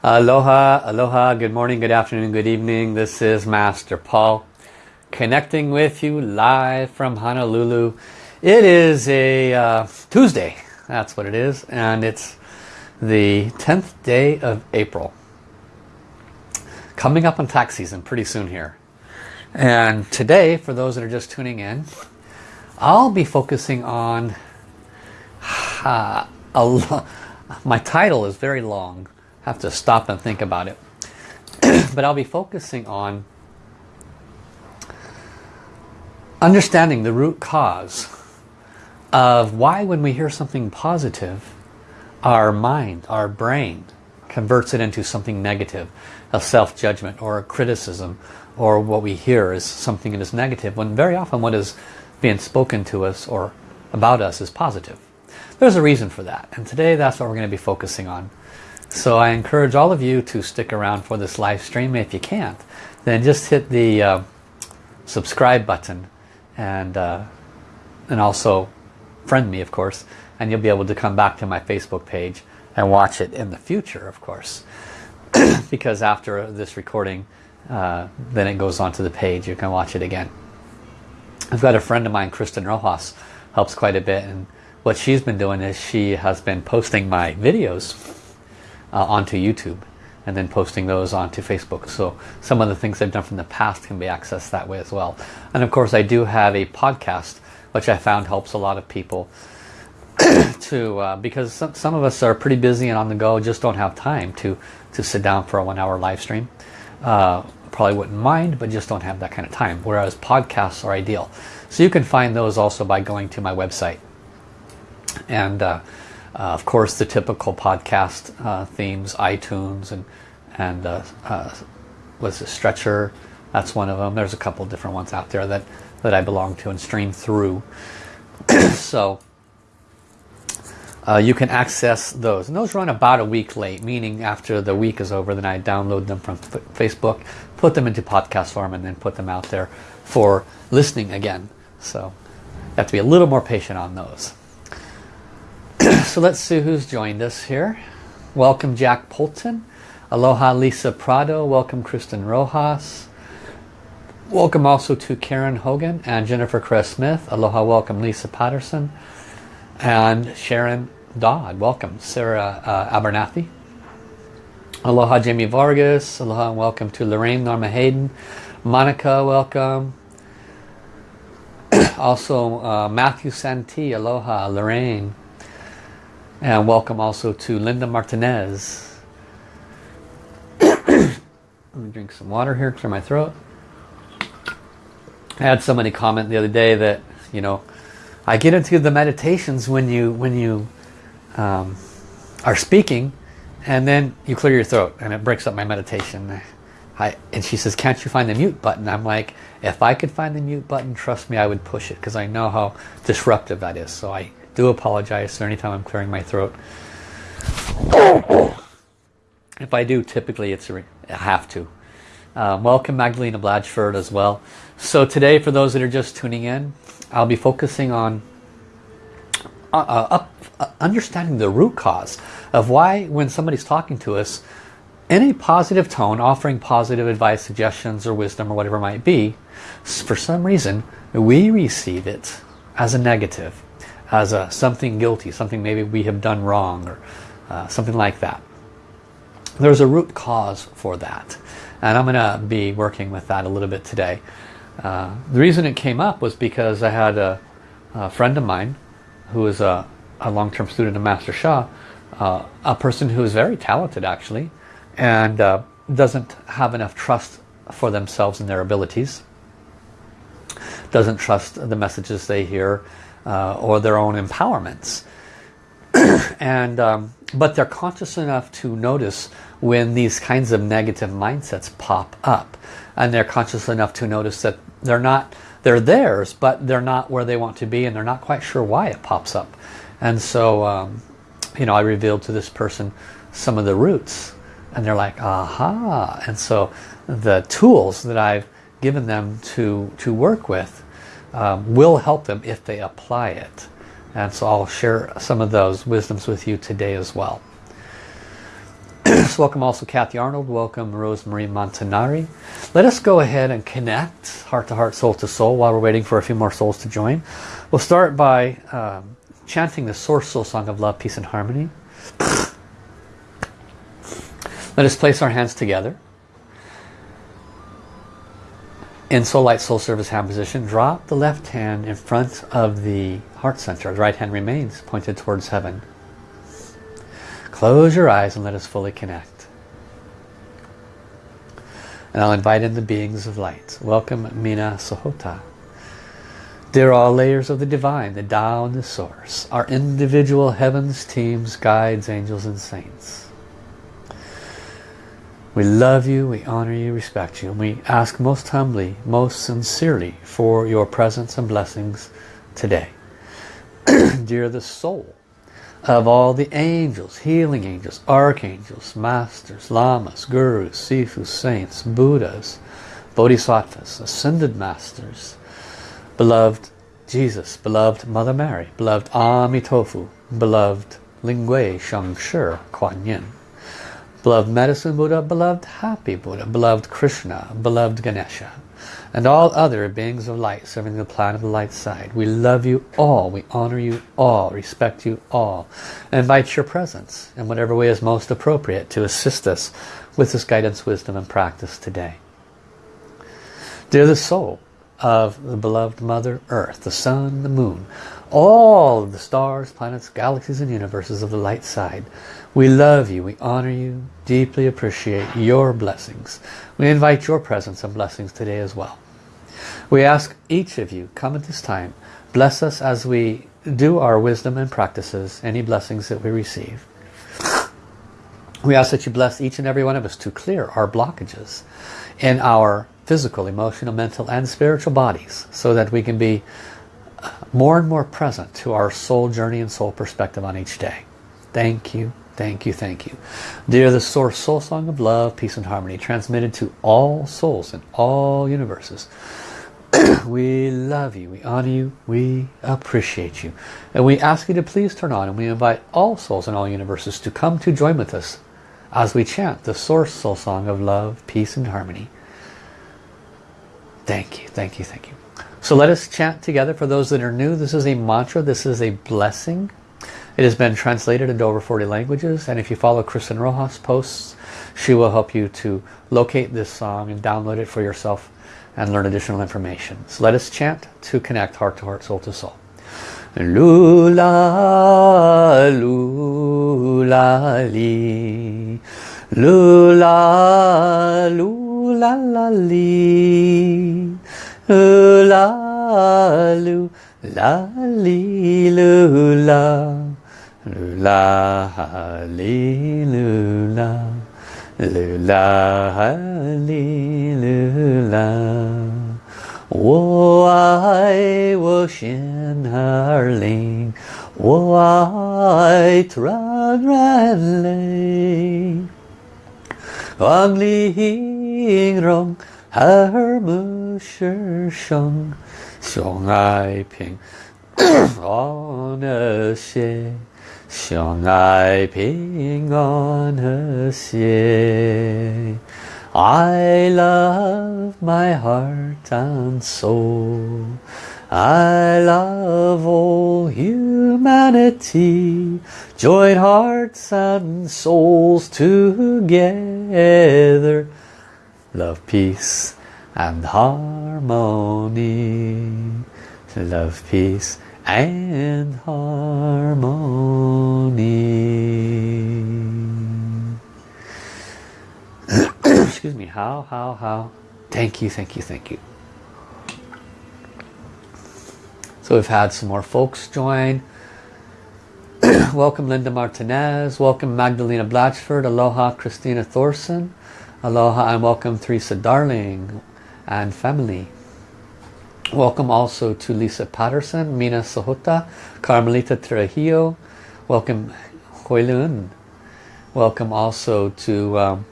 Aloha, aloha, good morning, good afternoon, good evening. This is Master Paul connecting with you live from Honolulu. It is a uh, Tuesday, that's what it is, and it's the 10th day of April. Coming up on tax season pretty soon here. And today, for those that are just tuning in, I'll be focusing on uh, my title is very long have to stop and think about it. but I'll be focusing on understanding the root cause of why when we hear something positive, our mind, our brain converts it into something negative, a self-judgment or a criticism or what we hear is something that is negative when very often what is being spoken to us or about us is positive. There's a reason for that and today that's what we're going to be focusing on. So I encourage all of you to stick around for this live stream. If you can't, then just hit the uh, subscribe button and, uh, and also friend me, of course. And you'll be able to come back to my Facebook page and watch it in the future, of course. because after this recording, uh, then it goes onto the page. You can watch it again. I've got a friend of mine, Kristen Rojas, helps quite a bit. And what she's been doing is she has been posting my videos uh, onto YouTube and then posting those onto Facebook. So some of the things I've done from the past can be accessed that way as well. And of course I do have a podcast which I found helps a lot of people to uh, because some, some of us are pretty busy and on the go just don't have time to to sit down for a one hour live stream. Uh, probably wouldn't mind but just don't have that kind of time whereas podcasts are ideal. So you can find those also by going to my website and uh, uh, of course, the typical podcast uh, themes, iTunes and and uh, uh, was a Stitcher. That's one of them. There's a couple different ones out there that that I belong to and stream through. so uh, you can access those. And those run about a week late, meaning after the week is over, then I download them from Facebook, put them into podcast form, and then put them out there for listening again. So you have to be a little more patient on those. so let's see who's joined us here. Welcome Jack Polton. Aloha Lisa Prado. Welcome Kristen Rojas. Welcome also to Karen Hogan and Jennifer Cress Smith. Aloha welcome Lisa Patterson. And Sharon Dodd. Welcome Sarah uh, Abernathy. Aloha Jamie Vargas. Aloha and welcome to Lorraine Norma Hayden. Monica welcome. also uh, Matthew Santee. Aloha Lorraine. And welcome also to Linda Martinez. Let me drink some water here, clear my throat. I had somebody comment the other day that, you know, I get into the meditations when you when you um, are speaking and then you clear your throat and it breaks up my meditation. I, and she says, can't you find the mute button? I'm like, if I could find the mute button, trust me, I would push it because I know how disruptive that is. So I do apologize for anytime I'm clearing my throat. If I do, typically it's a, I have to. Um, welcome Magdalena Blatchford as well. So today, for those that are just tuning in, I'll be focusing on uh, uh, up, uh, understanding the root cause of why when somebody's talking to us, in a positive tone, offering positive advice, suggestions, or wisdom, or whatever it might be, for some reason, we receive it as a negative as a something guilty, something maybe we have done wrong or uh, something like that. There's a root cause for that. And I'm going to be working with that a little bit today. Uh, the reason it came up was because I had a, a friend of mine who is a, a long-term student of Master Sha, uh, a person who is very talented actually, and uh, doesn't have enough trust for themselves and their abilities, doesn't trust the messages they hear, uh, or their own empowerments. and um, But they're conscious enough to notice when these kinds of negative mindsets pop up. And they're conscious enough to notice that they're not, they're theirs, but they're not where they want to be and they're not quite sure why it pops up. And so, um, you know, I revealed to this person some of the roots and they're like, aha. And so the tools that I've given them to, to work with um, will help them if they apply it. And so I'll share some of those wisdoms with you today as well. so welcome also Kathy Arnold. Welcome Rosemary Montanari. Let us go ahead and connect heart to heart, soul to soul while we're waiting for a few more souls to join. We'll start by um, chanting the Source Soul Song of Love, Peace and Harmony. Let us place our hands together. In Soul Light Soul Service hand position, drop the left hand in front of the heart center. The right hand remains pointed towards heaven. Close your eyes and let us fully connect. And I'll invite in the beings of light. Welcome Mina Sahota. Dear all layers of the divine, the Tao and the source, our individual heavens, teams, guides, angels and saints. We love you, we honor you, respect you, and we ask most humbly, most sincerely for your presence and blessings today. Dear the soul of all the angels, healing angels, archangels, masters, lamas, gurus, sifus, saints, buddhas, bodhisattvas, ascended masters, beloved Jesus, beloved Mother Mary, beloved Amitofu, beloved Lingui Shangshi Kuan Yin, beloved Medicine Buddha, beloved Happy Buddha, beloved Krishna, beloved Ganesha, and all other beings of light serving the planet of the light side. We love you all, we honor you all, respect you all, and invite your presence in whatever way is most appropriate to assist us with this guidance, wisdom, and practice today. Dear the soul of the beloved Mother Earth, the Sun, the Moon, all the stars, planets, galaxies, and universes of the light side, we love you, we honor you, deeply appreciate your blessings. We invite your presence and blessings today as well. We ask each of you, come at this time, bless us as we do our wisdom and practices, any blessings that we receive. We ask that you bless each and every one of us to clear our blockages in our physical, emotional, mental and spiritual bodies so that we can be more and more present to our soul journey and soul perspective on each day. Thank you, Thank you, thank you. Dear the Source Soul Song of Love, Peace and Harmony, transmitted to all souls in all universes. we love you, we honor you, we appreciate you. And we ask you to please turn on and we invite all souls in all universes to come to join with us as we chant the Source Soul Song of Love, Peace and Harmony. Thank you, thank you, thank you. So let us chant together. For those that are new, this is a mantra, this is a blessing. It has been translated into over 40 languages and if you follow Kristen Rojas posts, she will help you to locate this song and download it for yourself and learn additional information. So let us chant to connect heart to heart, soul to soul. Lula, lula, li. Lula, lula, la, li. Lula, lula, li, lula. Lula, hallelujah. Lula, hallelujah. 我爱我心儿灵，我爱团圆泪。望玲珑耳目是生，相爱平安和谐。 相爱平安和谐。I love my heart and soul. I love all humanity. Join hearts and souls together. Love, peace and harmony. Love, peace and harmony. Excuse me, how, how, how? Thank you, thank you, thank you. So we've had some more folks join. welcome Linda Martinez, welcome Magdalena Blatchford, aloha Christina Thorson, aloha and welcome Teresa Darling and family. Welcome also to Lisa Patterson, Mina Sahota, Carmelita Trujillo. Welcome Huilun. Welcome also to um,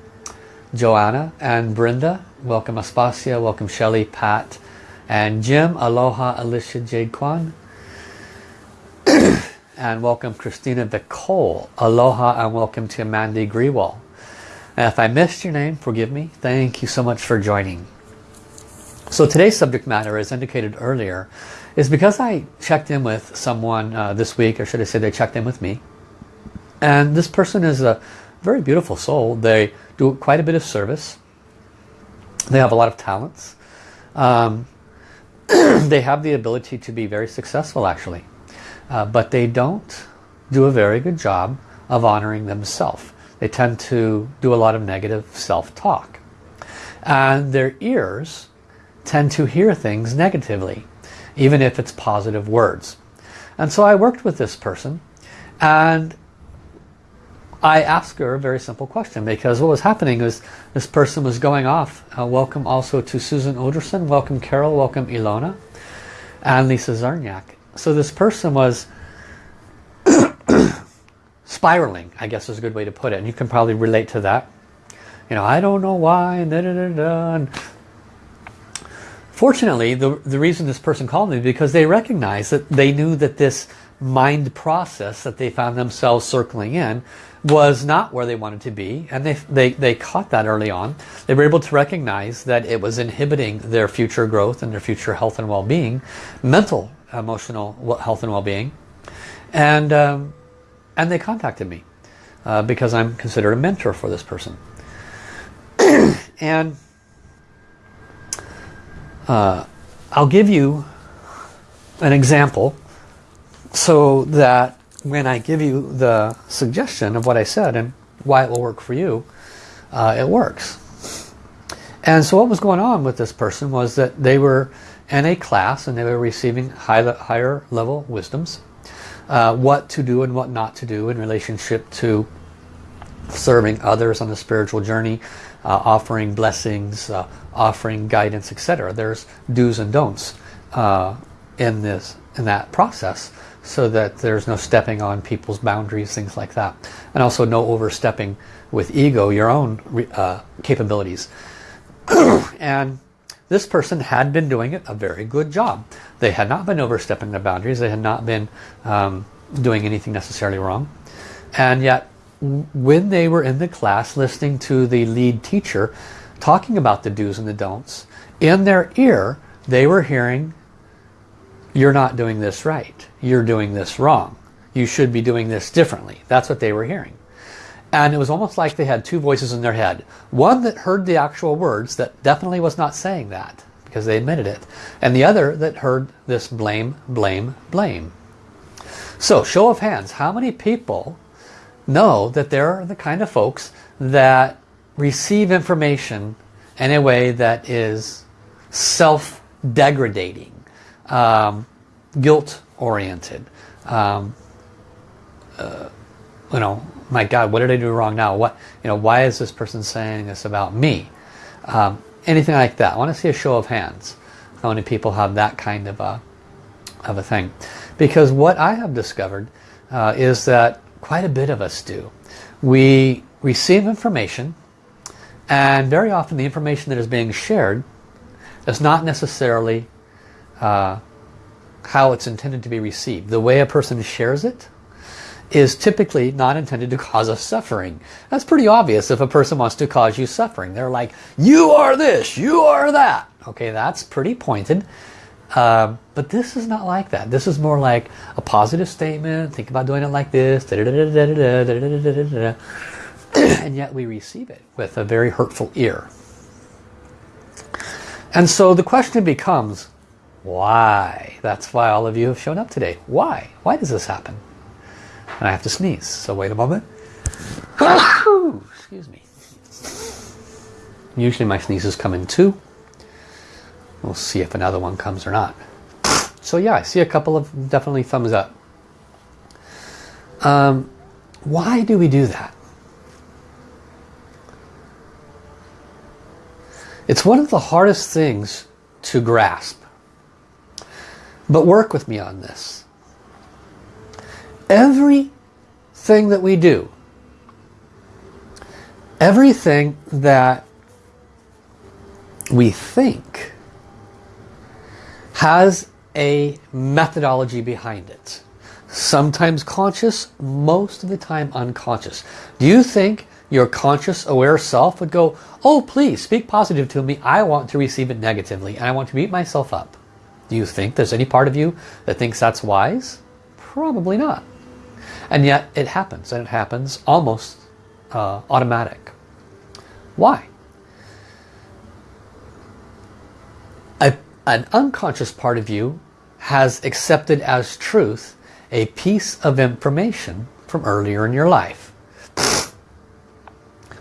Joanna and Brenda. Welcome Aspasia. Welcome Shelly, Pat, and Jim. Aloha Alicia Jade Kwan. and welcome Christina Nicole. Aloha and welcome to Mandy Grewal. If I missed your name, forgive me. Thank you so much for joining. So today's subject matter, as indicated earlier, is because I checked in with someone uh, this week, or should I say they checked in with me. And this person is a very beautiful soul. They do quite a bit of service. They have a lot of talents. Um, they have the ability to be very successful actually. Uh, but they don't do a very good job of honoring themselves. They tend to do a lot of negative self-talk. And their ears tend to hear things negatively, even if it's positive words. And so I worked with this person and I asked her a very simple question because what was happening is this person was going off. Uh, welcome also to Susan Oderson, welcome Carol, welcome Ilona, and Lisa Zarniak. So this person was spiraling, I guess is a good way to put it. And you can probably relate to that. You know, I don't know why, da da da. And fortunately, the, the reason this person called me because they recognized that they knew that this mind process that they found themselves circling in was not where they wanted to be and they, they, they caught that early on. They were able to recognize that it was inhibiting their future growth and their future health and well-being, mental, emotional health and well-being. And um, and they contacted me uh, because I'm considered a mentor for this person. and uh, I'll give you an example so that when I give you the suggestion of what I said and why it will work for you, uh, it works. And so what was going on with this person was that they were in a class and they were receiving high, higher level wisdoms uh, what to do and what not to do in relationship to serving others on the spiritual journey, uh, offering blessings, uh, offering guidance, etc. There's do's and don'ts uh, in this in that process so that there's no stepping on people's boundaries, things like that. And also no overstepping with ego, your own uh, capabilities. and this person had been doing it a very good job. They had not been overstepping their boundaries. They had not been um, doing anything necessarily wrong. And yet, when they were in the class listening to the lead teacher talking about the do's and the don'ts, in their ear, they were hearing, you're not doing this right. You're doing this wrong. You should be doing this differently. That's what they were hearing. And it was almost like they had two voices in their head. One that heard the actual words that definitely was not saying that because they admitted it. And the other that heard this blame, blame, blame. So show of hands, how many people know that they're the kind of folks that receive information in a way that is self-degradating, um, guilt-oriented, um, uh, you know, my God, what did I do wrong now? What, you know, why is this person saying this about me? Um, anything like that. I want to see a show of hands. How many people have that kind of a, of a thing? Because what I have discovered uh, is that quite a bit of us do. We receive information and very often the information that is being shared is not necessarily uh, how it's intended to be received. The way a person shares it is typically not intended to cause us suffering. That's pretty obvious if a person wants to cause you suffering. They're like, you are this, you are that. Okay, that's pretty pointed. Uh, but this is not like that. This is more like a positive statement. Think about doing it like this. And yet we receive it with a very hurtful ear. And so the question becomes, why? That's why all of you have shown up today. Why? Why does this happen? And I have to sneeze, so wait a moment. Excuse me. Usually my sneezes come in two. We'll see if another one comes or not. So yeah, I see a couple of definitely thumbs up. Um, why do we do that? It's one of the hardest things to grasp. But work with me on this. Everything that we do, everything that we think has a methodology behind it. Sometimes conscious, most of the time unconscious. Do you think your conscious aware self would go, oh please speak positive to me. I want to receive it negatively and I want to beat myself up. Do you think there's any part of you that thinks that's wise? Probably not. And yet it happens and it happens almost uh, automatic. Why? A, an unconscious part of you has accepted as truth a piece of information from earlier in your life.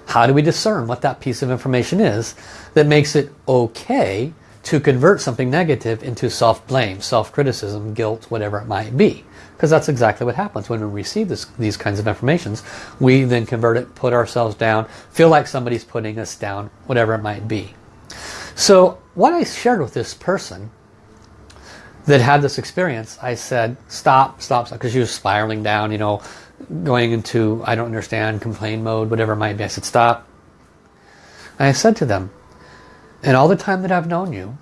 How do we discern what that piece of information is that makes it okay to convert something negative into self-blame, self-criticism, guilt, whatever it might be? Because that's exactly what happens when we receive this, these kinds of informations. We then convert it, put ourselves down, feel like somebody's putting us down, whatever it might be. So what I shared with this person that had this experience, I said, stop, stop, because she was spiraling down, you know, going into, I don't understand, complain mode, whatever it might be. I said, stop. And I said to them, in all the time that I've known you,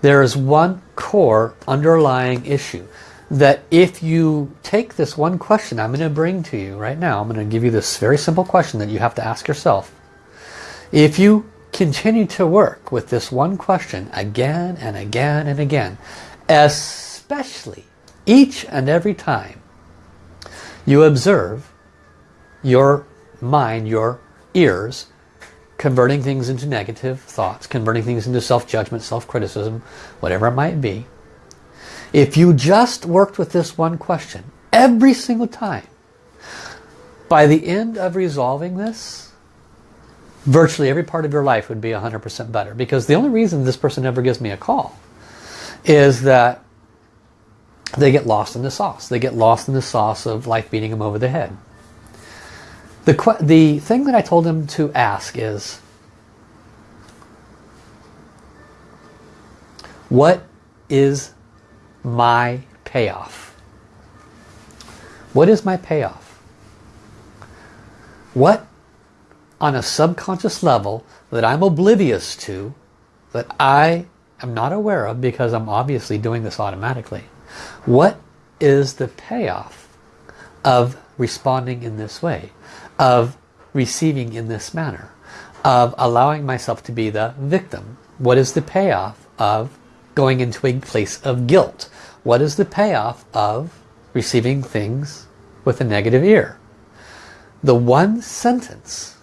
there is one core underlying issue that if you take this one question I'm going to bring to you right now, I'm going to give you this very simple question that you have to ask yourself. If you continue to work with this one question again and again and again, especially each and every time you observe your mind, your ears, converting things into negative thoughts, converting things into self-judgment, self-criticism, whatever it might be. If you just worked with this one question every single time, by the end of resolving this, virtually every part of your life would be 100% better. Because the only reason this person never gives me a call is that they get lost in the sauce. They get lost in the sauce of life beating them over the head. The, the thing that I told him to ask is, what is my payoff? What is my payoff? What on a subconscious level that I'm oblivious to, that I am not aware of because I'm obviously doing this automatically. What is the payoff of responding in this way? Of receiving in this manner? Of allowing myself to be the victim? What is the payoff of going into a place of guilt? What is the payoff of receiving things with a negative ear? The one sentence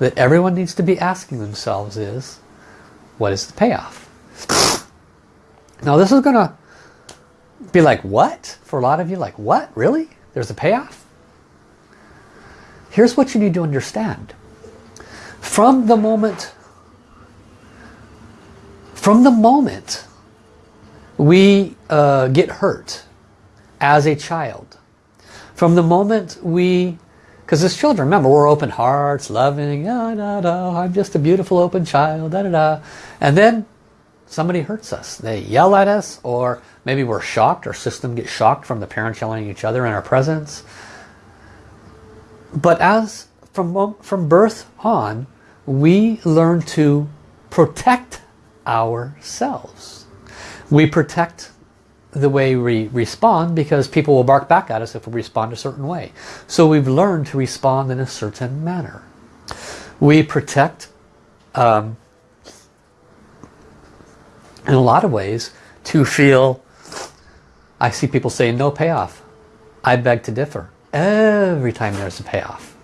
that everyone needs to be asking themselves is, what is the payoff? Now this is going to be like, what? For a lot of you, like, what? Really? There's a payoff? Here's what you need to understand. From the moment, from the moment we uh, get hurt as a child, from the moment we, because as children, remember, we're open hearts, loving, da, da, da, I'm just a beautiful open child, da, da, da. And then somebody hurts us. They yell at us or maybe we're shocked. Our system gets shocked from the parents yelling at each other in our presence. But as from, from birth on, we learn to protect ourselves. We protect the way we respond because people will bark back at us if we respond a certain way. So we've learned to respond in a certain manner. We protect um, in a lot of ways to feel I see people say no payoff I beg to differ every time there's a payoff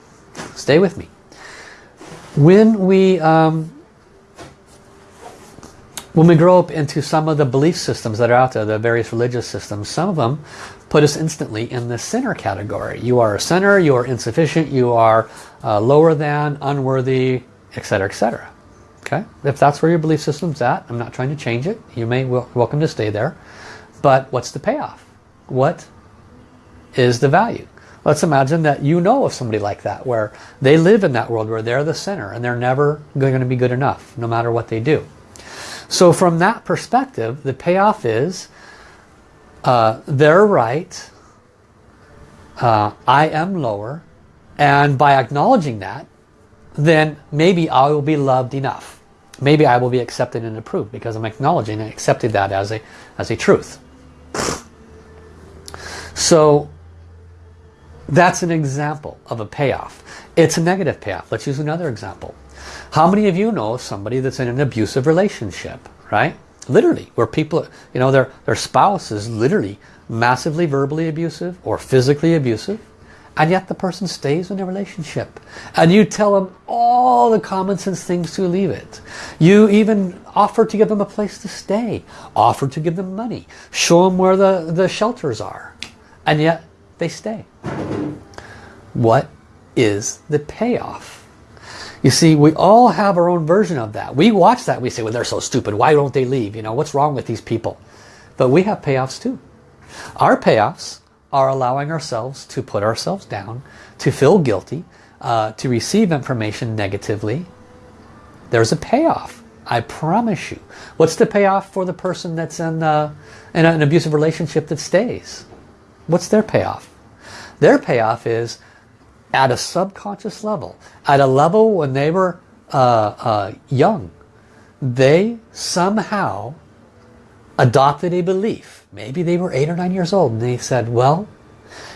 stay with me when we um, when we grow up into some of the belief systems that are out there the various religious systems some of them put us instantly in the sinner category you are a sinner you are insufficient you are uh, lower than unworthy etc etc Okay, if that's where your belief system's at, I'm not trying to change it. You may welcome to stay there. But what's the payoff? What is the value? Let's imagine that you know of somebody like that, where they live in that world where they're the sinner and they're never going to be good enough, no matter what they do. So from that perspective, the payoff is uh, they're right, uh, I am lower, and by acknowledging that, then maybe I will be loved enough maybe I will be accepted and approved because I'm acknowledging and accepting that as a, as a truth. So That's an example of a payoff. It's a negative payoff. Let's use another example. How many of you know somebody that's in an abusive relationship, right? Literally, where people, you know, their, their spouse is literally massively verbally abusive or physically abusive and yet the person stays in the relationship. And you tell them all the common sense things to leave it. You even offer to give them a place to stay offer to give them money show them where the the shelters are and yet they stay. What is the payoff you see we all have our own version of that we watch that we say well they're so stupid why don't they leave you know what's wrong with these people but we have payoffs too our payoffs are allowing ourselves to put ourselves down, to feel guilty, uh, to receive information negatively. There's a payoff. I promise you. What's the payoff for the person that's in, uh, in an abusive relationship that stays? What's their payoff? Their payoff is at a subconscious level, at a level when they were uh, uh young, they somehow adopted a belief. Maybe they were eight or nine years old and they said, well,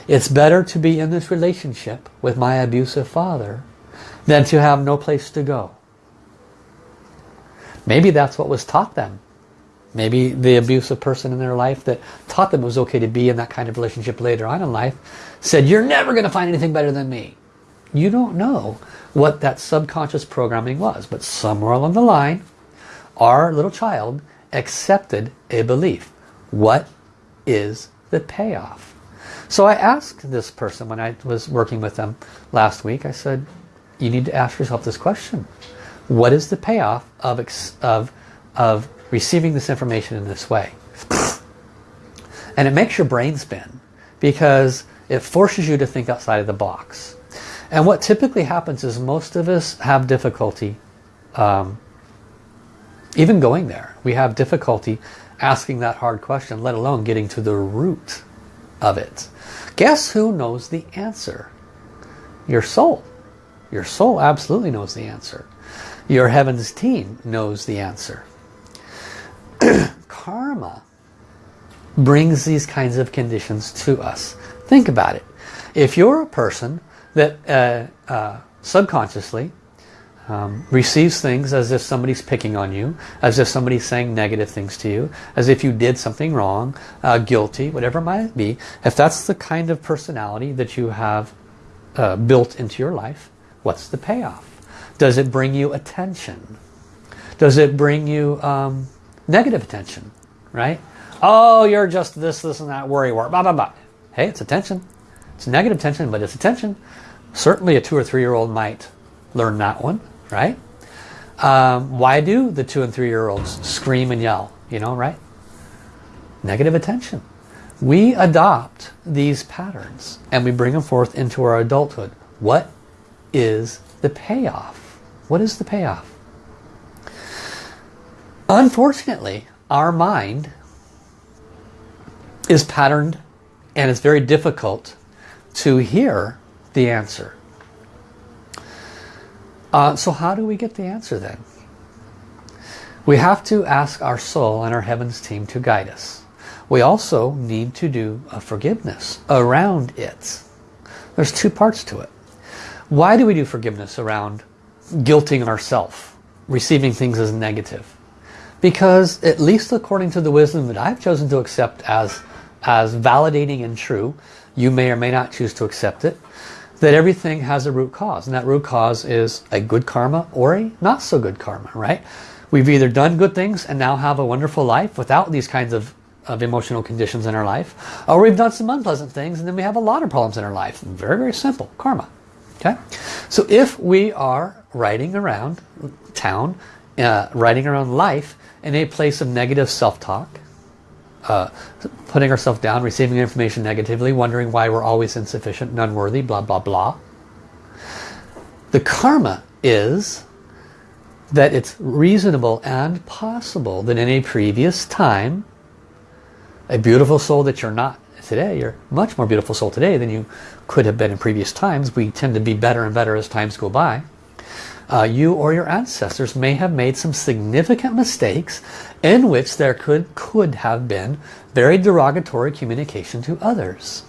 it's better to be in this relationship with my abusive father than to have no place to go. Maybe that's what was taught them. Maybe the abusive person in their life that taught them it was okay to be in that kind of relationship later on in life said, you're never going to find anything better than me. You don't know what that subconscious programming was, but somewhere along the line, our little child accepted a belief. What is the payoff? So I asked this person when I was working with them last week, I said, you need to ask yourself this question. What is the payoff of, of, of receiving this information in this way? And it makes your brain spin because it forces you to think outside of the box. And what typically happens is most of us have difficulty um, even going there. We have difficulty asking that hard question, let alone getting to the root of it. Guess who knows the answer? Your soul. Your soul absolutely knows the answer. Your heavens team knows the answer. Karma brings these kinds of conditions to us. Think about it. If you're a person that uh, uh, subconsciously um, receives things as if somebody's picking on you, as if somebody's saying negative things to you, as if you did something wrong, uh, guilty, whatever it might be. If that's the kind of personality that you have uh, built into your life, what's the payoff? Does it bring you attention? Does it bring you um, negative attention? Right? Oh, you're just this, this, and that, worry, worry, blah, blah, blah. Hey, it's attention. It's negative attention, but it's attention. Certainly a two or three year old might learn that one right? Um, why do the two and three year olds scream and yell? You know, right? Negative attention. We adopt these patterns and we bring them forth into our adulthood. What is the payoff? What is the payoff? Unfortunately, our mind is patterned and it's very difficult to hear the answer. Uh, so how do we get the answer then? We have to ask our soul and our heavens team to guide us. We also need to do a forgiveness around it. There's two parts to it. Why do we do forgiveness around guilting ourselves, receiving things as negative? Because at least according to the wisdom that I've chosen to accept as, as validating and true, you may or may not choose to accept it, that everything has a root cause. And that root cause is a good karma or a not so good karma, right? We've either done good things and now have a wonderful life without these kinds of, of emotional conditions in our life. Or we've done some unpleasant things and then we have a lot of problems in our life. Very, very simple. Karma. Okay? So if we are riding around town, uh, riding around life in a place of negative self-talk, uh, putting ourselves down, receiving information negatively, wondering why we're always insufficient and unworthy, blah, blah, blah. The karma is that it's reasonable and possible that in a previous time, a beautiful soul that you're not today, you're much more beautiful soul today than you could have been in previous times. We tend to be better and better as times go by uh, you or your ancestors may have made some significant mistakes in which there could, could have been very derogatory communication to others.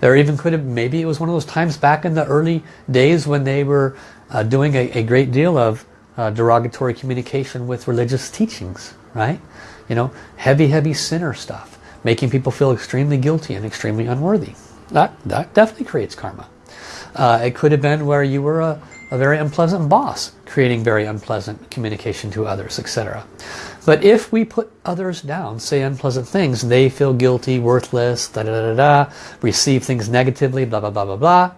There even could have, maybe it was one of those times back in the early days when they were uh, doing a, a, great deal of uh, derogatory communication with religious teachings, right? You know, heavy, heavy sinner stuff, making people feel extremely guilty and extremely unworthy. That, that definitely creates karma. Uh, it could have been where you were a, a very unpleasant boss, creating very unpleasant communication to others, etc. But if we put others down, say unpleasant things, they feel guilty, worthless, da da da da, receive things negatively, blah blah blah blah blah.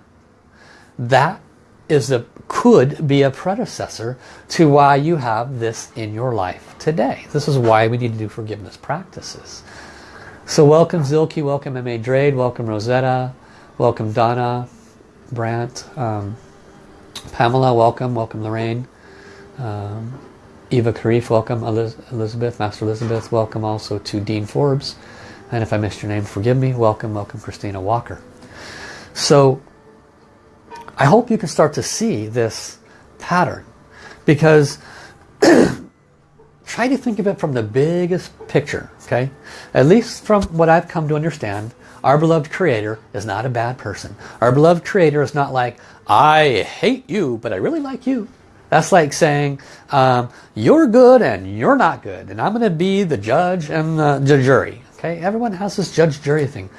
That is the could be a predecessor to why you have this in your life today. This is why we need to do forgiveness practices. So welcome Zilke, welcome M.A. Drade, welcome Rosetta, welcome Donna, Brant, um, Pamela, welcome, welcome Lorraine, um, Eva Karif, welcome. Elizabeth, Master Elizabeth, welcome also to Dean Forbes, and if I missed your name, forgive me, welcome, welcome Christina Walker. So I hope you can start to see this pattern because try to think of it from the biggest picture, okay? At least from what I've come to understand, our beloved Creator is not a bad person. Our beloved Creator is not like, I hate you, but I really like you. That's like saying, um, you're good and you're not good, and I'm going to be the judge and the, the jury. Okay, everyone has this judge-jury thing.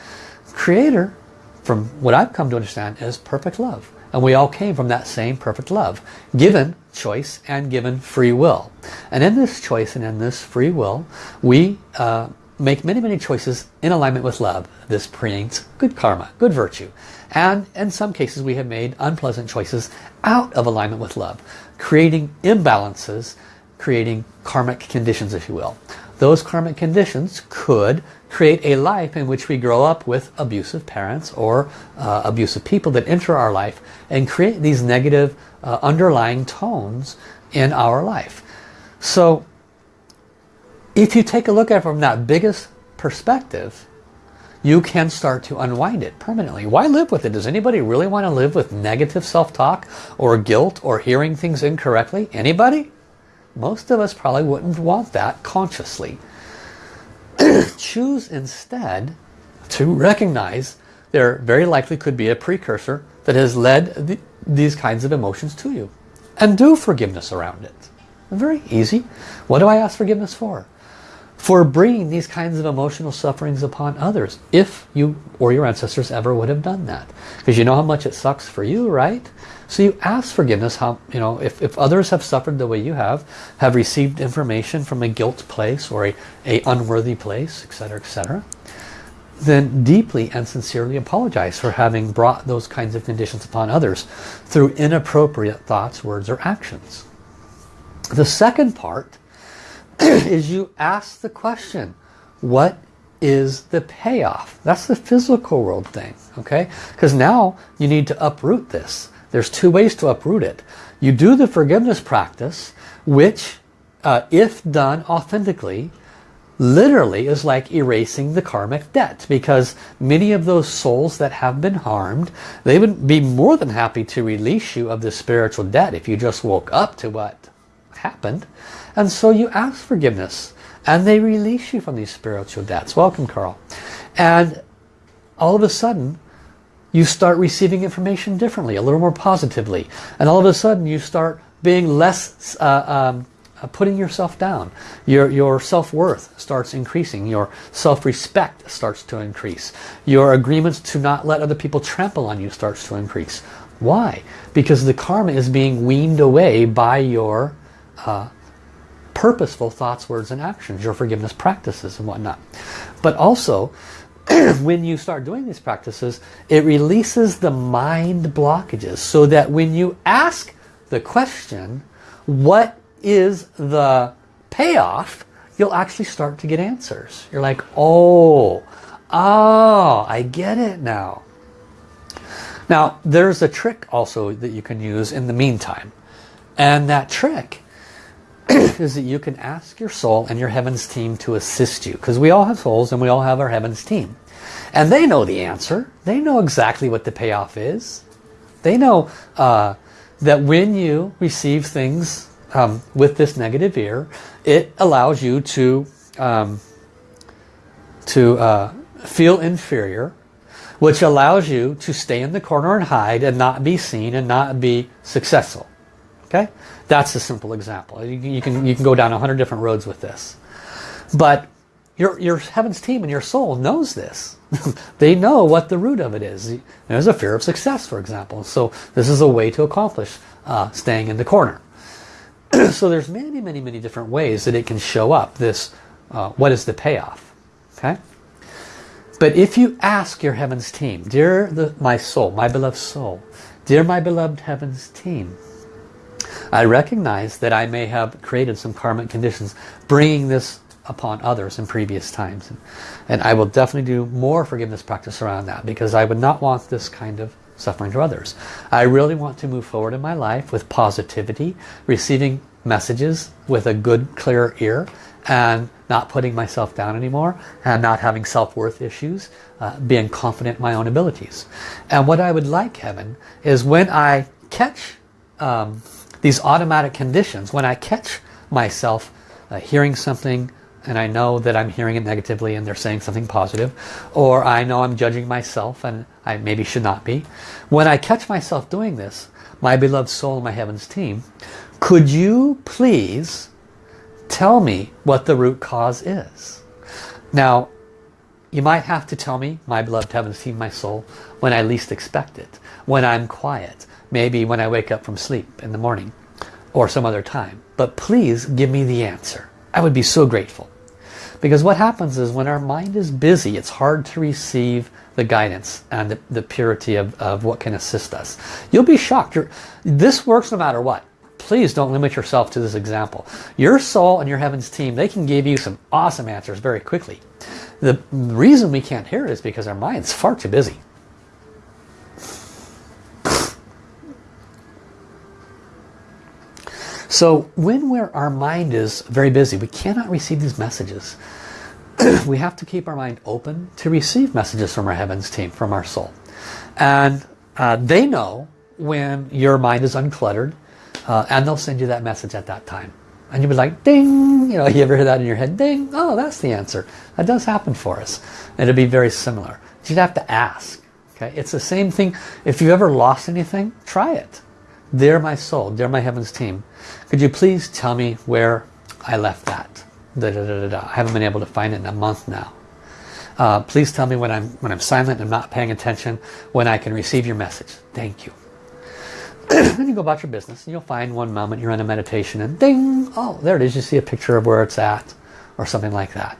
Creator, from what I've come to understand, is perfect love. And we all came from that same perfect love, given choice and given free will. And in this choice and in this free will, we uh, make many, many choices in alignment with love. This creates good karma, good virtue. And in some cases we have made unpleasant choices out of alignment with love, creating imbalances, creating karmic conditions, if you will. Those karmic conditions could create a life in which we grow up with abusive parents or uh, abusive people that enter our life and create these negative uh, underlying tones in our life. So if you take a look at it from that biggest perspective, you can start to unwind it permanently. Why live with it? Does anybody really want to live with negative self-talk or guilt or hearing things incorrectly? Anybody? Most of us probably wouldn't want that consciously. choose instead to recognize there very likely could be a precursor that has led the, these kinds of emotions to you. And do forgiveness around it. Very easy. What do I ask forgiveness for? For bringing these kinds of emotional sufferings upon others. If you or your ancestors ever would have done that. Because you know how much it sucks for you, right? So you ask forgiveness, how you know, if, if others have suffered the way you have, have received information from a guilt place or a, a unworthy place, etc., etc., then deeply and sincerely apologize for having brought those kinds of conditions upon others through inappropriate thoughts, words, or actions. The second part is you ask the question, what is the payoff? That's the physical world thing, okay? Because now you need to uproot this. There's two ways to uproot it. You do the forgiveness practice, which, uh, if done authentically, literally is like erasing the karmic debt because many of those souls that have been harmed they would be more than happy to release you of the spiritual debt if you just woke up to what happened and so you ask forgiveness and they release you from these spiritual debts welcome Carl and all of a sudden you start receiving information differently, a little more positively. And all of a sudden you start being less, uh, um, uh, putting yourself down. Your, your self-worth starts increasing. Your self-respect starts to increase. Your agreements to not let other people trample on you starts to increase. Why? Because the karma is being weaned away by your uh, purposeful thoughts, words, and actions, your forgiveness practices and whatnot. But also, when you start doing these practices, it releases the mind blockages so that when you ask the question, what is the payoff, you'll actually start to get answers. You're like, oh, oh, I get it now. Now, there's a trick also that you can use in the meantime. And that trick is that you can ask your soul and your heavens team to assist you. Because we all have souls and we all have our heavens team. And they know the answer. They know exactly what the payoff is. They know uh, that when you receive things um, with this negative ear, it allows you to, um, to uh, feel inferior, which allows you to stay in the corner and hide and not be seen and not be successful. Okay, that's a simple example. You, you can you can go down a hundred different roads with this, but your your heaven's team and your soul knows this. they know what the root of it is. There's a fear of success, for example. So this is a way to accomplish uh, staying in the corner. so there's many, many, many different ways that it can show up. This, uh, what is the payoff? Okay. But if you ask your heavens team, dear the, my soul, my beloved soul, dear my beloved heavens team, I recognize that I may have created some karmic conditions bringing this upon others in previous times. And I will definitely do more forgiveness practice around that because I would not want this kind of suffering to others. I really want to move forward in my life with positivity, receiving messages with a good clear ear and not putting myself down anymore and not having self-worth issues, uh, being confident in my own abilities. And what I would like, Heaven, is when I catch um, these automatic conditions, when I catch myself uh, hearing something and I know that I'm hearing it negatively and they're saying something positive, or I know I'm judging myself and I maybe should not be. When I catch myself doing this, my beloved soul my heavens team, could you please tell me what the root cause is? Now, you might have to tell me, my beloved heavens team, my soul, when I least expect it, when I'm quiet, maybe when I wake up from sleep in the morning or some other time. But please give me the answer. I would be so grateful. Because what happens is when our mind is busy, it's hard to receive the guidance and the, the purity of, of what can assist us. You'll be shocked. You're, this works no matter what. Please don't limit yourself to this example. Your soul and your heavens team, they can give you some awesome answers very quickly. The reason we can't hear it is because our mind's far too busy. So when we're, our mind is very busy, we cannot receive these messages. we have to keep our mind open to receive messages from our heavens team, from our soul. And uh, they know when your mind is uncluttered uh, and they'll send you that message at that time. And you'll be like, ding, you know, you ever hear that in your head? Ding, oh, that's the answer. That does happen for us. And it'll be very similar. You'd have to ask. Okay, It's the same thing. If you've ever lost anything, try it. Dear my soul, They're my heavens team, could you please tell me where I left that? Da, da, da, da, I haven't been able to find it in a month now. Uh, please tell me when I'm when I'm silent and not paying attention when I can receive your message. Thank you. then you go about your business and you'll find one moment you're in a meditation and ding, oh, there it is. You see a picture of where it's at or something like that.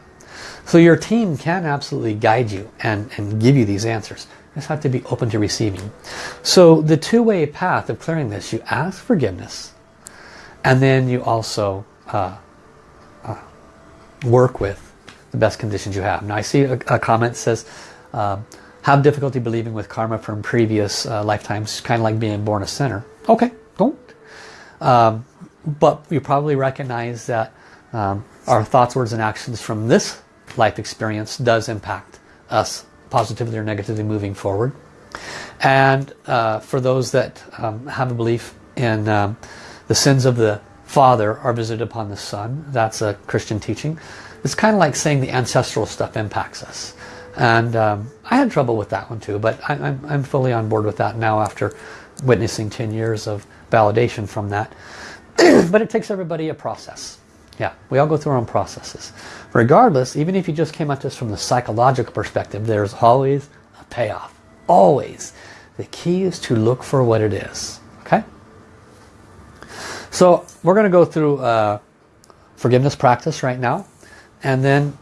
So your team can absolutely guide you and, and give you these answers just have to be open to receiving. So the two-way path of clearing this, you ask forgiveness and then you also uh, uh, work with the best conditions you have. Now I see a, a comment says, uh, have difficulty believing with karma from previous uh, lifetimes, kind of like being born a sinner. Okay, don't. Um, but you probably recognize that um, our thoughts, words, and actions from this life experience does impact us positively or negatively moving forward. And uh, for those that um, have a belief in um, the sins of the father are visited upon the son, that's a Christian teaching. It's kind of like saying the ancestral stuff impacts us. And um, I had trouble with that one too, but I, I'm, I'm fully on board with that now after witnessing 10 years of validation from that. but it takes everybody a process. Yeah, we all go through our own processes. Regardless, even if you just came at this from the psychological perspective, there's always a payoff. Always. The key is to look for what it is. Okay? So we're going to go through uh, forgiveness practice right now. And then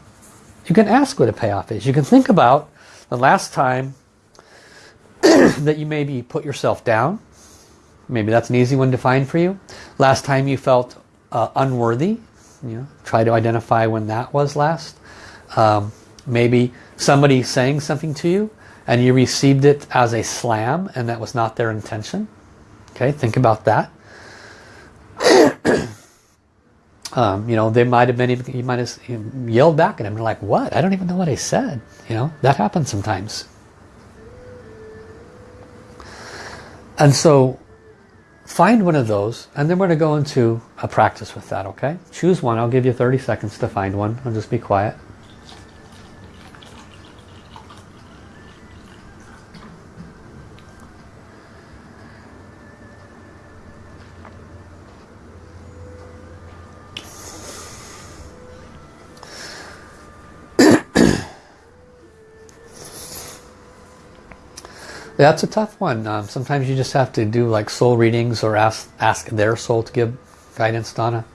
you can ask what a payoff is. You can think about the last time that you maybe put yourself down. Maybe that's an easy one to find for you. Last time you felt uh, unworthy you know, try to identify when that was last. Um, maybe somebody saying something to you and you received it as a slam and that was not their intention. Okay, think about that. um, you know, they might have been even, you might have yelled back at them. Like, what? I don't even know what I said. You know, that happens sometimes. And so Find one of those and then we're going to go into a practice with that, okay? Choose one. I'll give you 30 seconds to find one. I'll just be quiet. That's a tough one. Um, sometimes you just have to do like soul readings or ask, ask their soul to give guidance, Donna.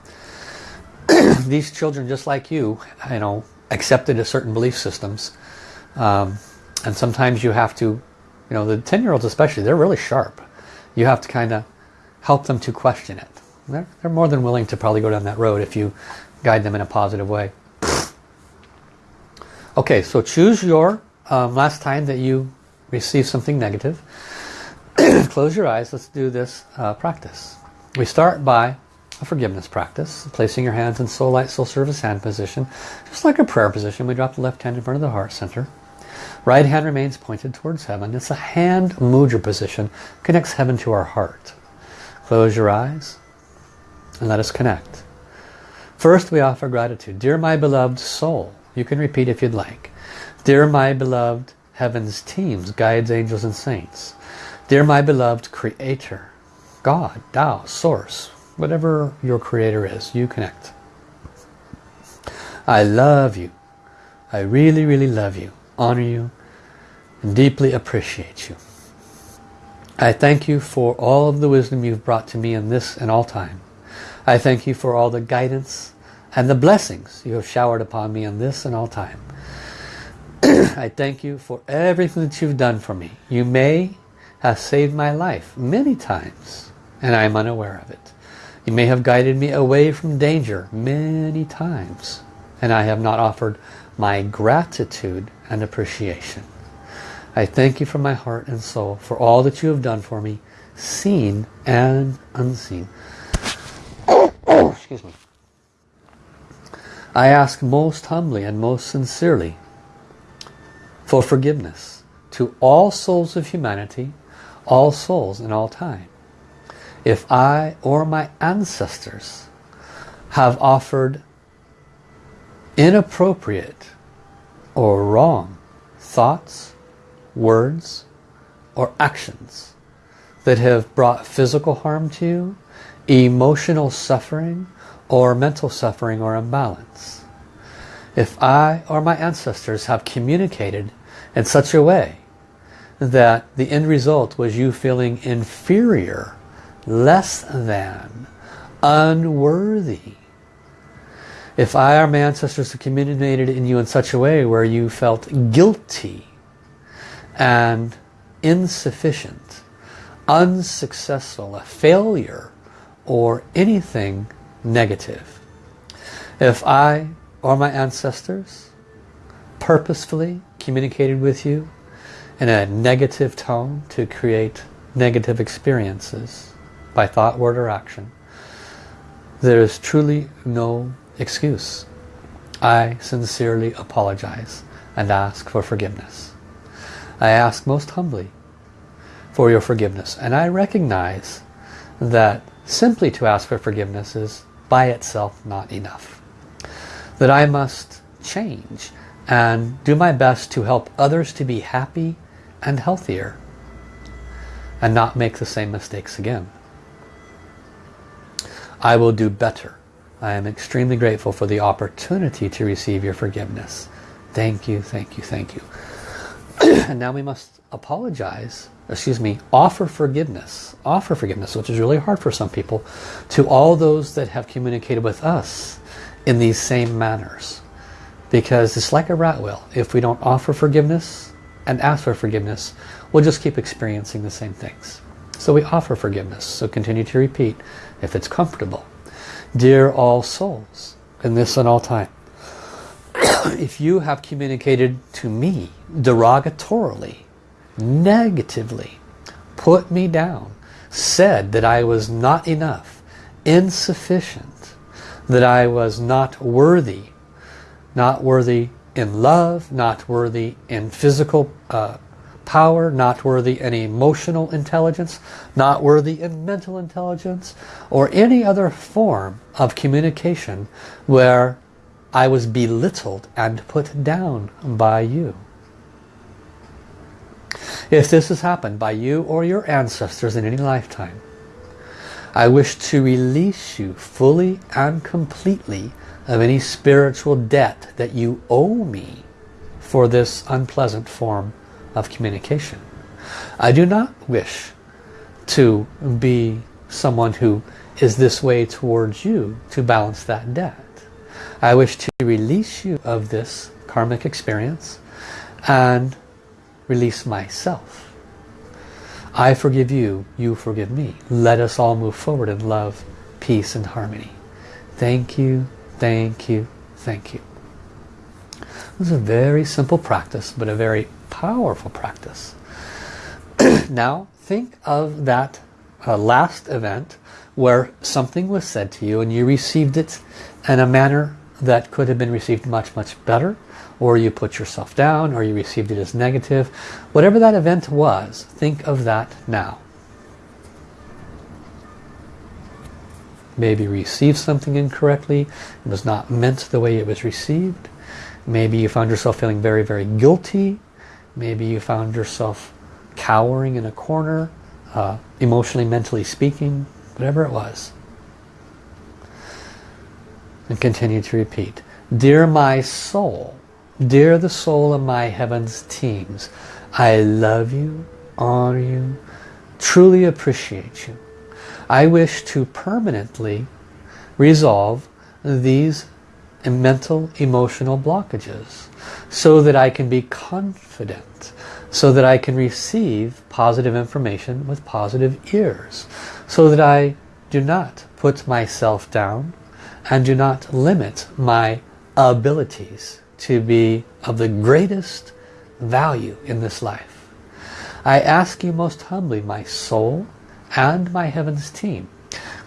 These children, just like you, you know, accepted a certain belief systems. Um, and sometimes you have to, you know, the 10-year-olds especially, they're really sharp. You have to kind of help them to question it. They're, they're more than willing to probably go down that road if you guide them in a positive way. Okay, so choose your um, last time that you receive something negative. Close your eyes. Let's do this uh, practice. We start by a forgiveness practice, placing your hands in soul light, soul service hand position. Just like a prayer position, we drop the left hand in front of the heart center. Right hand remains pointed towards heaven. It's a hand mudra position, connects heaven to our heart. Close your eyes and let us connect. First we offer gratitude. Dear my beloved soul, you can repeat if you'd like. Dear my beloved heaven's teams, guides, angels and saints. Dear my beloved creator, God, Tao, source, whatever your creator is, you connect. I love you. I really, really love you, honor you, and deeply appreciate you. I thank you for all of the wisdom you've brought to me in this and all time. I thank you for all the guidance and the blessings you have showered upon me in this and all time. I thank you for everything that you've done for me. You may have saved my life many times and I'm unaware of it. You may have guided me away from danger many times and I have not offered my gratitude and appreciation. I thank you from my heart and soul for all that you have done for me, seen and unseen. Excuse me. I ask most humbly and most sincerely for forgiveness to all souls of humanity, all souls in all time. If I or my ancestors have offered inappropriate or wrong thoughts, words, or actions that have brought physical harm to you, emotional suffering, or mental suffering or imbalance. If I or my ancestors have communicated in such a way that the end result was you feeling inferior, less than, unworthy. If I or my ancestors communicated in you in such a way where you felt guilty and insufficient, unsuccessful, a failure, or anything negative. If I or my ancestors purposefully communicated with you in a negative tone to create negative experiences by thought, word, or action, there is truly no excuse. I sincerely apologize and ask for forgiveness. I ask most humbly for your forgiveness and I recognize that simply to ask for forgiveness is by itself not enough. That I must change and do my best to help others to be happy and healthier and not make the same mistakes again. I will do better. I am extremely grateful for the opportunity to receive your forgiveness. Thank you, thank you, thank you. and now we must apologize, excuse me, offer forgiveness, offer forgiveness, which is really hard for some people, to all those that have communicated with us in these same manners. Because it's like a rat wheel. If we don't offer forgiveness and ask for forgiveness, we'll just keep experiencing the same things. So we offer forgiveness. So continue to repeat if it's comfortable. Dear all souls, in this and all time, if you have communicated to me derogatorily, negatively, put me down, said that I was not enough, insufficient, that I was not worthy, not worthy in love, not worthy in physical uh, power, not worthy in emotional intelligence, not worthy in mental intelligence, or any other form of communication where I was belittled and put down by you. If this has happened by you or your ancestors in any lifetime, I wish to release you fully and completely of any spiritual debt that you owe me for this unpleasant form of communication. I do not wish to be someone who is this way towards you to balance that debt. I wish to release you of this karmic experience and release myself. I forgive you, you forgive me. Let us all move forward in love, peace and harmony. Thank you, thank you, thank you. This is a very simple practice, but a very powerful practice. now, think of that uh, last event where something was said to you and you received it in a manner that could have been received much, much better or you put yourself down or you received it as negative. Whatever that event was, think of that now. Maybe received something incorrectly. It was not meant the way it was received. Maybe you found yourself feeling very, very guilty. Maybe you found yourself cowering in a corner, uh, emotionally, mentally speaking, whatever it was. And continue to repeat. Dear my soul, dear the soul of my heavens teams, I love you, honor you, truly appreciate you. I wish to permanently resolve these mental emotional blockages so that I can be confident so that I can receive positive information with positive ears so that I do not put myself down and do not limit my abilities to be of the greatest value in this life. I ask you most humbly, my soul and my heavens team,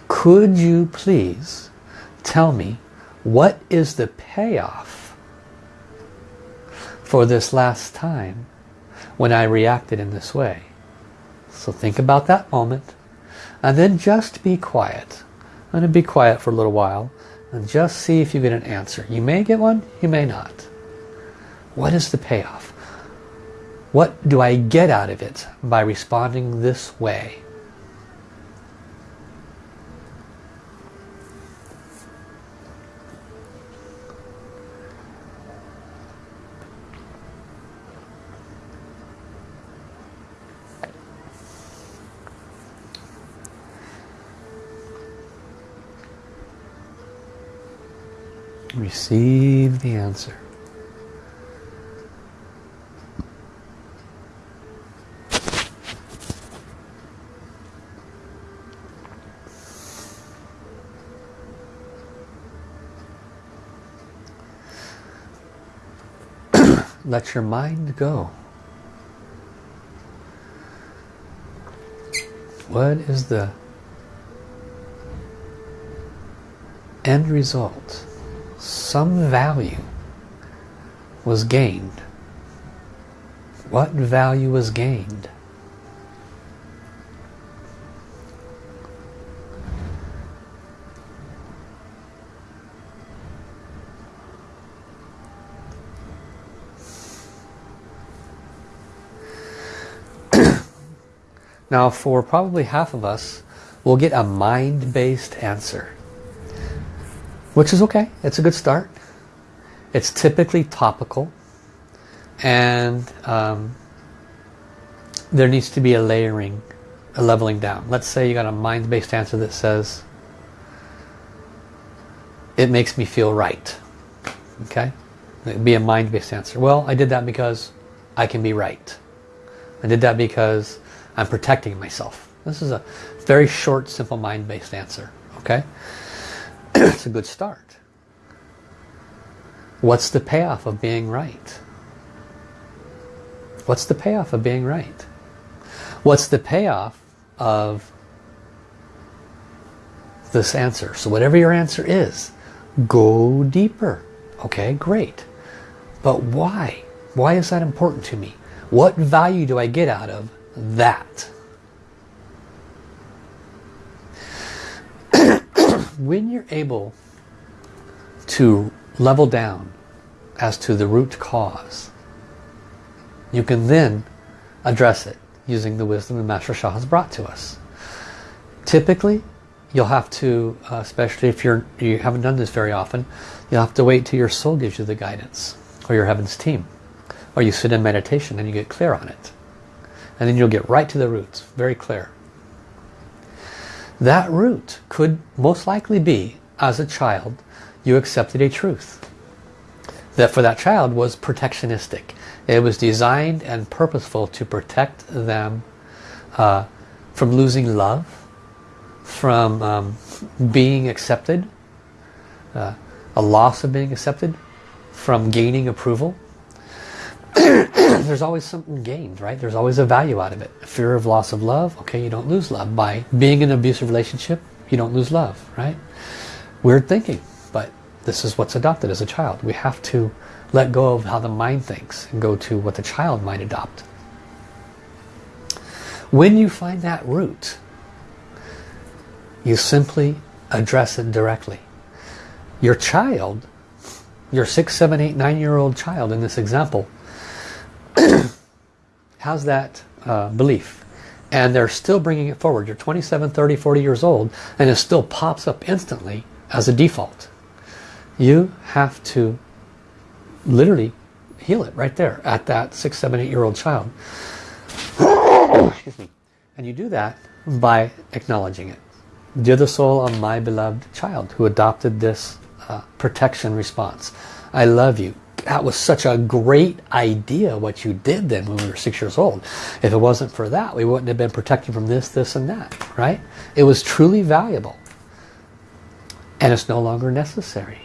could you please tell me what is the payoff for this last time when I reacted in this way? So think about that moment and then just be quiet. I'm going to be quiet for a little while and just see if you get an answer. You may get one, you may not. What is the payoff? What do I get out of it by responding this way? Receive the answer. Let your mind go. What is the end result? Some value was gained. What value was gained? now for probably half of us, we'll get a mind-based answer which is okay. It's a good start. It's typically topical and um, there needs to be a layering, a leveling down. Let's say you got a mind-based answer that says, it makes me feel right. Okay? It'd be a mind-based answer. Well, I did that because I can be right. I did that because I'm protecting myself. This is a very short, simple mind-based answer. Okay? It's a good start. What's the payoff of being right? What's the payoff of being right? What's the payoff of this answer? So whatever your answer is, go deeper. Okay, great. But why? Why is that important to me? What value do I get out of that? When you're able to level down as to the root cause, you can then address it using the wisdom that Master Sha has brought to us. Typically, you'll have to, uh, especially if you're, you haven't done this very often, you'll have to wait till your soul gives you the guidance, or your heavens team. Or you sit in meditation and you get clear on it. And then you'll get right to the roots. Very clear. That root could most likely be, as a child, you accepted a truth. That for that child was protectionistic. It was designed and purposeful to protect them uh, from losing love, from um, being accepted, uh, a loss of being accepted, from gaining approval. There's always something gained, right? There's always a value out of it. Fear of loss of love, okay, you don't lose love. By being in an abusive relationship, you don't lose love, right? Weird thinking, but this is what's adopted as a child. We have to let go of how the mind thinks and go to what the child might adopt. When you find that root, you simply address it directly. Your child, your six, seven, eight, nine year old child in this example, has that uh, belief and they're still bringing it forward. You're 27, 30, 40 years old and it still pops up instantly as a default. You have to literally heal it right there at that six, seven, eight year old child. Excuse me. And you do that by acknowledging it. Dear the soul of my beloved child who adopted this uh, protection response. I love you. That was such a great idea what you did then when we were six years old. If it wasn't for that, we wouldn't have been protected from this, this, and that, right? It was truly valuable. And it's no longer necessary.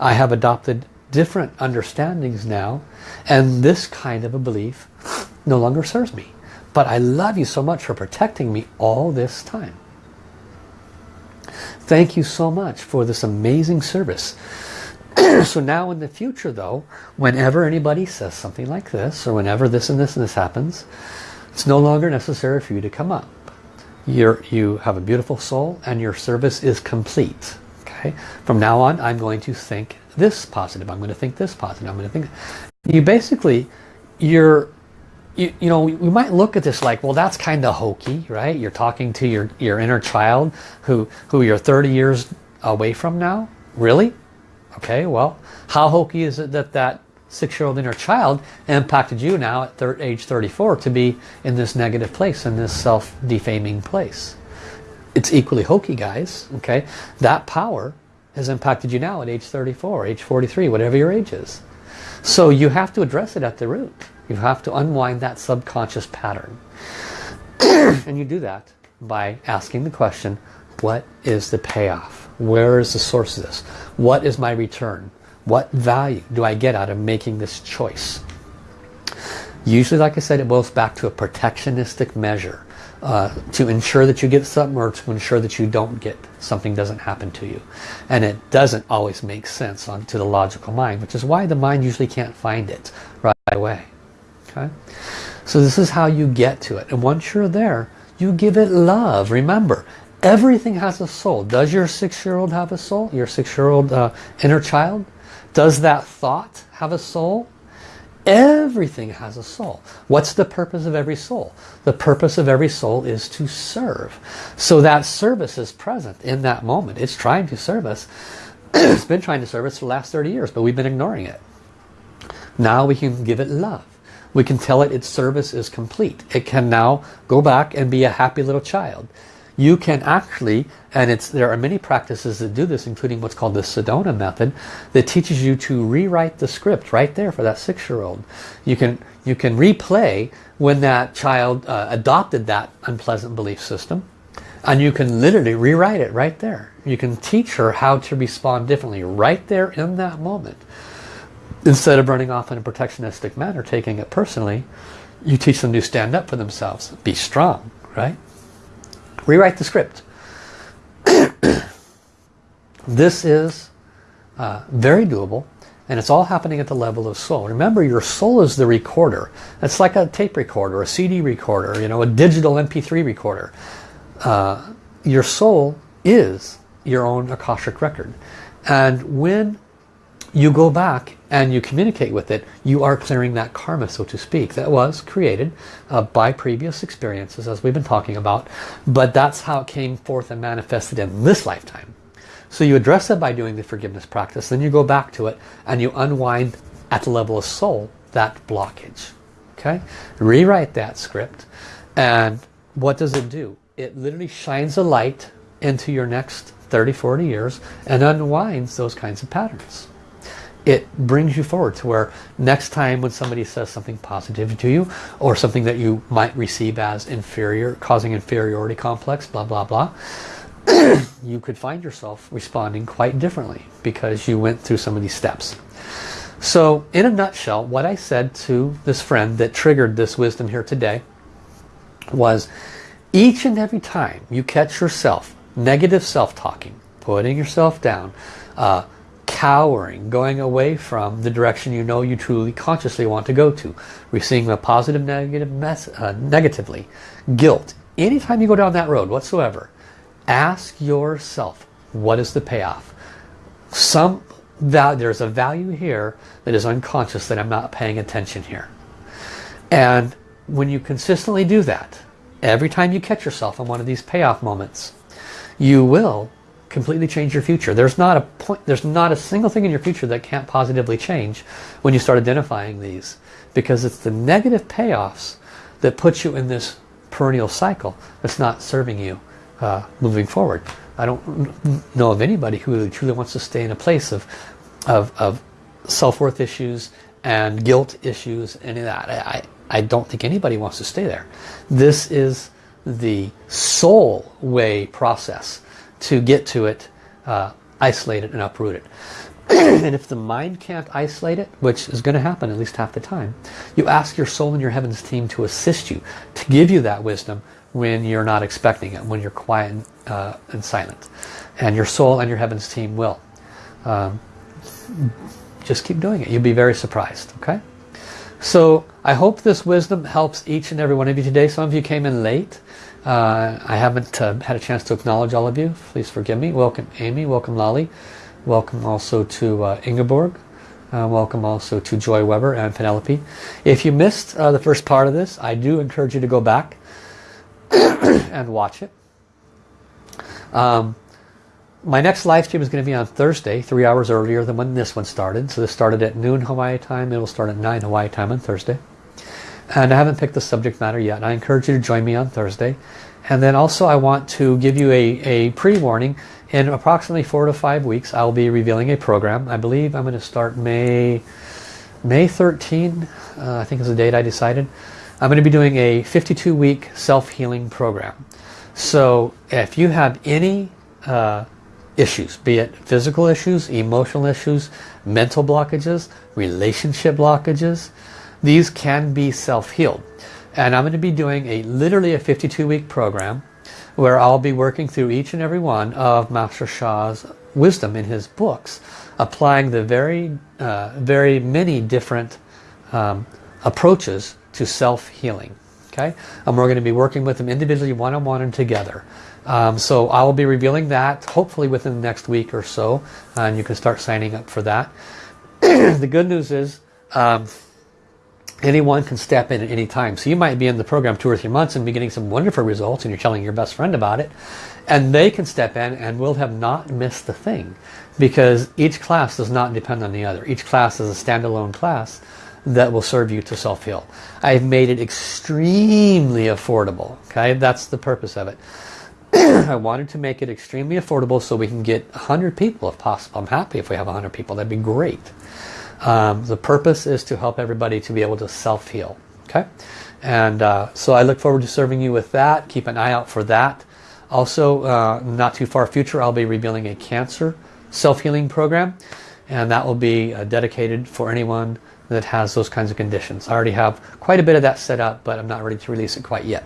I have adopted different understandings now, and this kind of a belief no longer serves me. But I love you so much for protecting me all this time. Thank you so much for this amazing service. so now in the future though, whenever anybody says something like this, or whenever this and this and this happens, it's no longer necessary for you to come up. You're, you have a beautiful soul and your service is complete. Okay. From now on, I'm going to think this positive. I'm going to think this positive. I'm going to think. You basically, you're you, you know, we might look at this like, well, that's kind of hokey, right? You're talking to your, your inner child who, who you're 30 years away from now. Really? Okay, well, how hokey is it that that six-year-old inner child impacted you now at age 34 to be in this negative place, in this self-defaming place? It's equally hokey, guys, okay? That power has impacted you now at age 34, age 43, whatever your age is. So you have to address it at the root. You have to unwind that subconscious pattern. and you do that by asking the question, what is the payoff? Where is the source of this? What is my return? What value do I get out of making this choice? Usually, like I said, it boils back to a protectionistic measure. Uh, to ensure that you get something or to ensure that you don't get something doesn't happen to you. And it doesn't always make sense on, to the logical mind, which is why the mind usually can't find it right away. Okay? So this is how you get to it. And once you're there, you give it love. Remember, everything has a soul. Does your six-year-old have a soul? Your six-year-old uh, inner child? Does that thought have a soul? Everything has a soul. What's the purpose of every soul? The purpose of every soul is to serve. So that service is present in that moment. It's trying to serve us. it's been trying to serve us for the last 30 years, but we've been ignoring it. Now we can give it love we can tell it its service is complete. It can now go back and be a happy little child. You can actually, and it's there are many practices that do this, including what's called the Sedona method, that teaches you to rewrite the script right there for that six-year-old. You can you can replay when that child uh, adopted that unpleasant belief system, and you can literally rewrite it right there. You can teach her how to respond differently right there in that moment instead of running off in a protectionistic manner, taking it personally, you teach them to stand up for themselves. Be strong, right? Rewrite the script. this is uh, very doable and it's all happening at the level of soul. Remember, your soul is the recorder. It's like a tape recorder, a CD recorder, you know, a digital MP3 recorder. Uh, your soul is your own Akashic record. And when you go back and you communicate with it, you are clearing that karma, so to speak, that was created uh, by previous experiences, as we've been talking about. But that's how it came forth and manifested in this lifetime. So you address it by doing the forgiveness practice, then you go back to it and you unwind at the level of soul that blockage. Okay, rewrite that script. And what does it do? It literally shines a light into your next 30, 40 years and unwinds those kinds of patterns. It brings you forward to where next time when somebody says something positive to you or something that you might receive as inferior, causing inferiority complex, blah, blah, blah, you could find yourself responding quite differently because you went through some of these steps. So in a nutshell, what I said to this friend that triggered this wisdom here today was each and every time you catch yourself negative self-talking, putting yourself down, uh, cowering, going away from the direction you know you truly consciously want to go to, receiving a positive negative mess, uh, negatively, guilt. Anytime you go down that road whatsoever, ask yourself, what is the payoff? Some there's a value here that is unconscious that I'm not paying attention here. And when you consistently do that, every time you catch yourself in one of these payoff moments, you will completely change your future. There's not a point, there's not a single thing in your future that can't positively change when you start identifying these. Because it's the negative payoffs that put you in this perennial cycle that's not serving you uh, moving forward. I don't know of anybody who really truly wants to stay in a place of, of, of self-worth issues and guilt issues, any of that. I, I don't think anybody wants to stay there. This is the soul way process to get to it, uh, isolate it and uproot it. and if the mind can't isolate it, which is going to happen at least half the time, you ask your soul and your heavens team to assist you, to give you that wisdom when you're not expecting it, when you're quiet and, uh, and silent. And your soul and your heavens team will. Um, just keep doing it. You'll be very surprised, okay? So I hope this wisdom helps each and every one of you today. Some of you came in late. Uh, I haven't uh, had a chance to acknowledge all of you. Please forgive me. Welcome Amy. Welcome Lolly. Welcome also to uh, Ingeborg. Uh, welcome also to Joy Weber and Penelope. If you missed uh, the first part of this, I do encourage you to go back and watch it. Um, my next live stream is going to be on Thursday, three hours earlier than when this one started. So this started at noon Hawaii time. It will start at 9 Hawaii time on Thursday. And I haven't picked the subject matter yet. I encourage you to join me on Thursday. And then also I want to give you a, a pre-warning. In approximately four to five weeks, I will be revealing a program. I believe I'm going to start May, May 13, uh, I think is the date I decided. I'm going to be doing a 52-week self-healing program. So if you have any uh, issues, be it physical issues, emotional issues, mental blockages, relationship blockages, these can be self-healed. And I'm going to be doing a literally a 52-week program where I'll be working through each and every one of Master Sha's wisdom in his books, applying the very, uh, very many different um, approaches to self-healing. Okay, and we're going to be working with them individually, one-on-one, -on -one and together. Um, so I will be revealing that hopefully within the next week or so, and you can start signing up for that. the good news is um, anyone can step in at any time. So you might be in the program two or three months and be getting some wonderful results and you're telling your best friend about it. And they can step in and will have not missed a thing because each class does not depend on the other. Each class is a standalone class that will serve you to self-heal. I've made it extremely affordable. Okay, That's the purpose of it. I wanted to make it extremely affordable so we can get 100 people if possible. I'm happy if we have 100 people. That'd be great. Um, the purpose is to help everybody to be able to self-heal. Okay, and uh, so I look forward to serving you with that. Keep an eye out for that. Also, uh, not too far future, I'll be revealing a cancer self-healing program, and that will be uh, dedicated for anyone that has those kinds of conditions. I already have quite a bit of that set up, but I'm not ready to release it quite yet.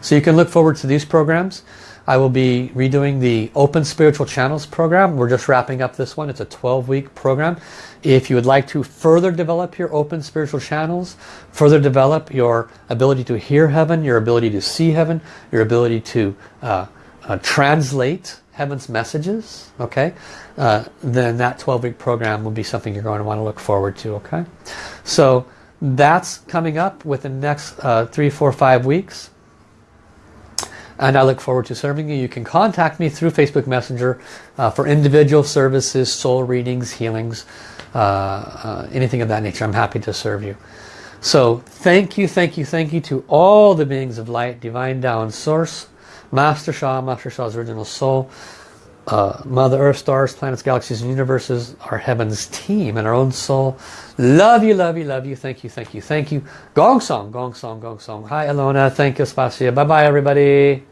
So you can look forward to these programs. I will be redoing the Open Spiritual Channels program. We're just wrapping up this one. It's a 12-week program. If you would like to further develop your open spiritual channels, further develop your ability to hear heaven, your ability to see heaven, your ability to uh, uh, translate heaven's messages, okay, uh, then that 12-week program will be something you're going to want to look forward to, okay? So that's coming up within the next uh, three, four, five weeks. And I look forward to serving you. You can contact me through Facebook Messenger uh, for individual services, soul readings, healings, uh, uh, anything of that nature. I'm happy to serve you. So thank you, thank you, thank you to all the beings of light, divine Tao source, Master Sha, Master Sha's original soul, uh, Mother Earth, stars, planets, galaxies, and universes, our heavens team and our own soul. Love you, love you, love you. Thank you, thank you, thank you. Gong song, gong song, gong song. Hi, Alona. Thank you, Spasia. Bye-bye, everybody.